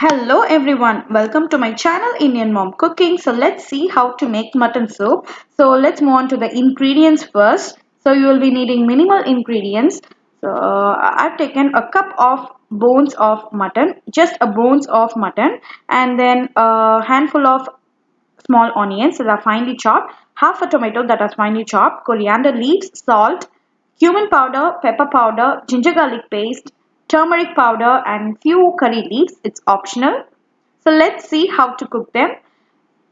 Hello everyone, welcome to my channel Indian Mom Cooking. So let's see how to make mutton soup. So let's move on to the ingredients first. So you will be needing minimal ingredients. So I've taken a cup of bones of mutton, just a bones of mutton and then a handful of small onions that are finely chopped, half a tomato that are finely chopped, coriander leaves, salt, cumin powder, pepper powder, ginger garlic paste, turmeric powder and few curry leaves. It's optional. So let's see how to cook them.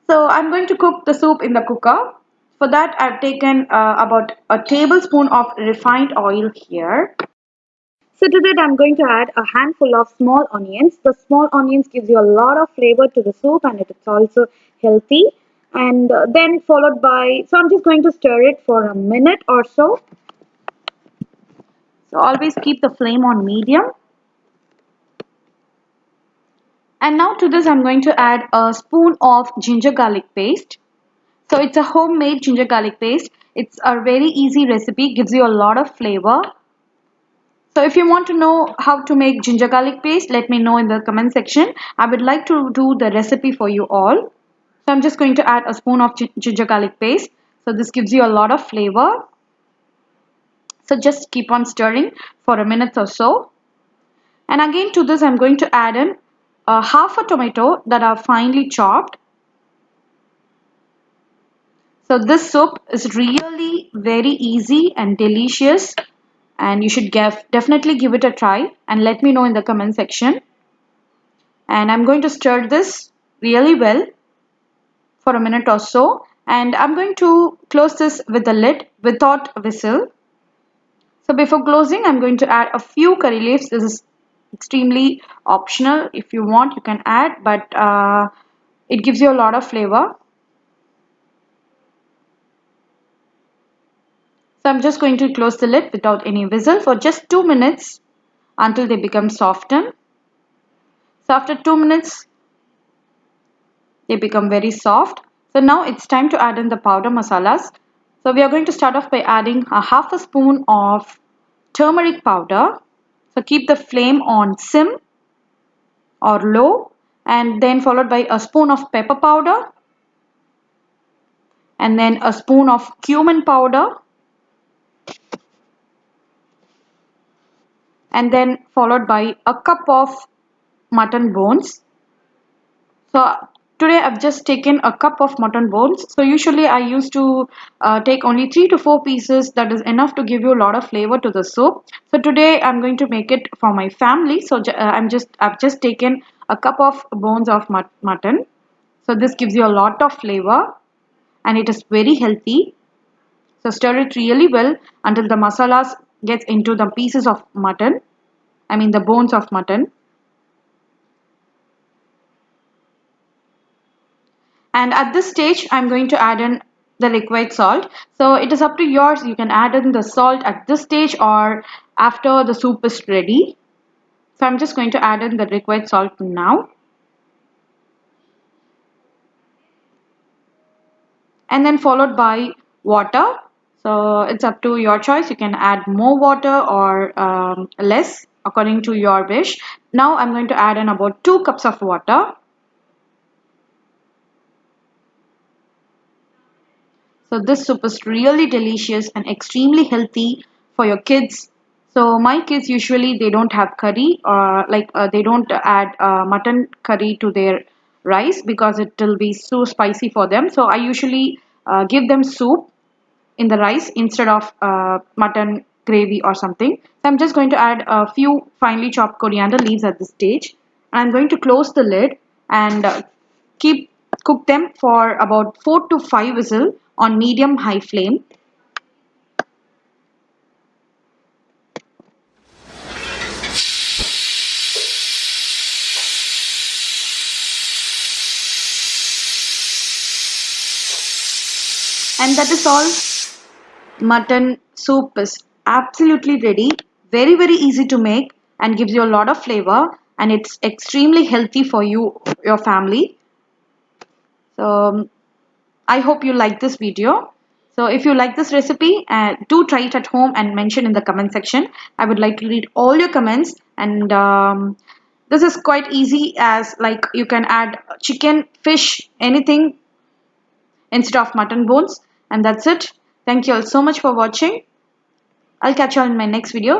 So I'm going to cook the soup in the cooker. For that I've taken uh, about a tablespoon of refined oil here. So to that I'm going to add a handful of small onions. The small onions gives you a lot of flavor to the soup and it's also healthy. And uh, then followed by, so I'm just going to stir it for a minute or so. So always keep the flame on medium. And now to this I'm going to add a spoon of ginger garlic paste. So it's a homemade ginger garlic paste. It's a very easy recipe, gives you a lot of flavor. So if you want to know how to make ginger garlic paste, let me know in the comment section. I would like to do the recipe for you all. So I'm just going to add a spoon of ginger garlic paste. So this gives you a lot of flavor. So just keep on stirring for a minute or so. And again to this I'm going to add in uh, half a tomato that are finely chopped. So this soup is really very easy and delicious and you should give, definitely give it a try and let me know in the comment section. And I'm going to stir this really well for a minute or so and I'm going to close this with the lid without whistle. So before closing I'm going to add a few curry leaves. This is extremely optional. If you want you can add but uh, it gives you a lot of flavor. So I'm just going to close the lid without any whistle for just 2 minutes until they become softened. So after 2 minutes they become very soft. So now it's time to add in the powder masalas. So we are going to start off by adding a half a spoon of turmeric powder. So keep the flame on sim or low and then followed by a spoon of pepper powder and then a spoon of cumin powder and then followed by a cup of mutton bones. So today I've just taken a cup of mutton bones. So usually I used to uh, take only 3 to 4 pieces that is enough to give you a lot of flavor to the soup. So today I'm going to make it for my family. So uh, I'm just I've just taken a cup of bones of mut mutton. So this gives you a lot of flavor and it is very healthy. So stir it really well until the masalas gets into the pieces of mutton. I mean the bones of mutton. And at this stage, I'm going to add in the liquid salt. So it is up to yours. You can add in the salt at this stage or after the soup is ready. So I'm just going to add in the liquid salt now. And then followed by water so it's up to your choice you can add more water or um, less according to your wish now I'm going to add in about 2 cups of water so this soup is really delicious and extremely healthy for your kids so my kids usually they don't have curry or like uh, they don't add uh, mutton curry to their rice because it will be so spicy for them so I usually uh, give them soup in the rice instead of uh, mutton gravy or something. So I'm just going to add a few finely chopped coriander leaves at this stage. I'm going to close the lid and uh, keep cook them for about 4 to 5 whistle on medium high flame. And that is all mutton soup is absolutely ready very very easy to make and gives you a lot of flavor and it's extremely healthy for you your family so I hope you like this video. So if you like this recipe uh, do try it at home and mention in the comment section. I would like to read all your comments and um, this is quite easy as like you can add chicken fish anything instead of mutton bones. And that's it. Thank you all so much for watching. I'll catch you all in my next video